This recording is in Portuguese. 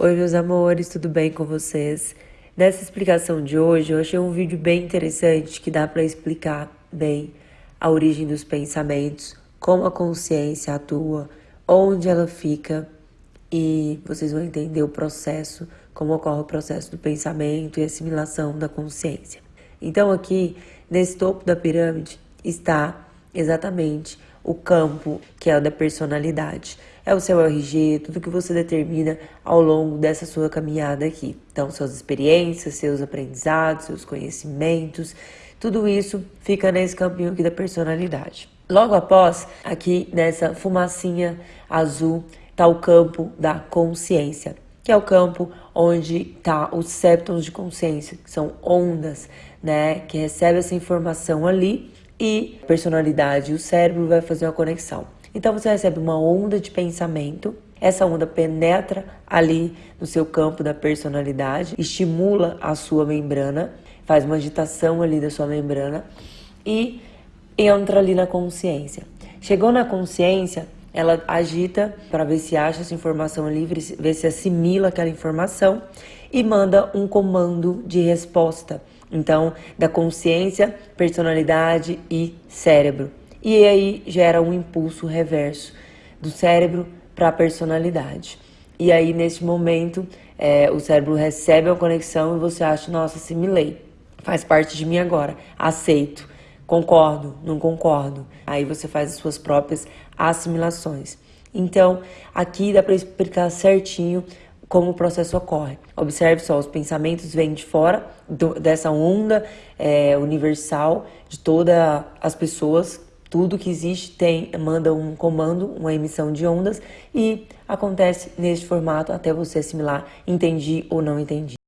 Oi, meus amores, tudo bem com vocês? Nessa explicação de hoje, eu achei um vídeo bem interessante que dá para explicar bem a origem dos pensamentos, como a consciência atua, onde ela fica e vocês vão entender o processo, como ocorre o processo do pensamento e assimilação da consciência. Então, aqui nesse topo da pirâmide está exatamente o campo que é o da personalidade. É o seu RG, tudo que você determina ao longo dessa sua caminhada aqui. Então, suas experiências, seus aprendizados, seus conhecimentos, tudo isso fica nesse campinho aqui da personalidade. Logo após, aqui nessa fumacinha azul, está o campo da consciência, que é o campo onde está os septons de consciência, que são ondas, né, que recebe essa informação ali e personalidade, o cérebro vai fazer uma conexão. Então você recebe uma onda de pensamento, essa onda penetra ali no seu campo da personalidade, estimula a sua membrana, faz uma agitação ali da sua membrana e entra ali na consciência. Chegou na consciência, ela agita para ver se acha essa informação livre, ver se assimila aquela informação e manda um comando de resposta. Então, da consciência, personalidade e cérebro. E aí gera um impulso reverso do cérebro para a personalidade. E aí, nesse momento, é, o cérebro recebe a conexão e você acha, nossa, assimilei, faz parte de mim agora, aceito, concordo, não concordo. Aí você faz as suas próprias assimilações. Então, aqui dá para explicar certinho como o processo ocorre. Observe só, os pensamentos vêm de fora do, dessa onda é, universal de todas as pessoas, tudo que existe tem manda um comando, uma emissão de ondas e acontece neste formato até você assimilar, entendi ou não entendi.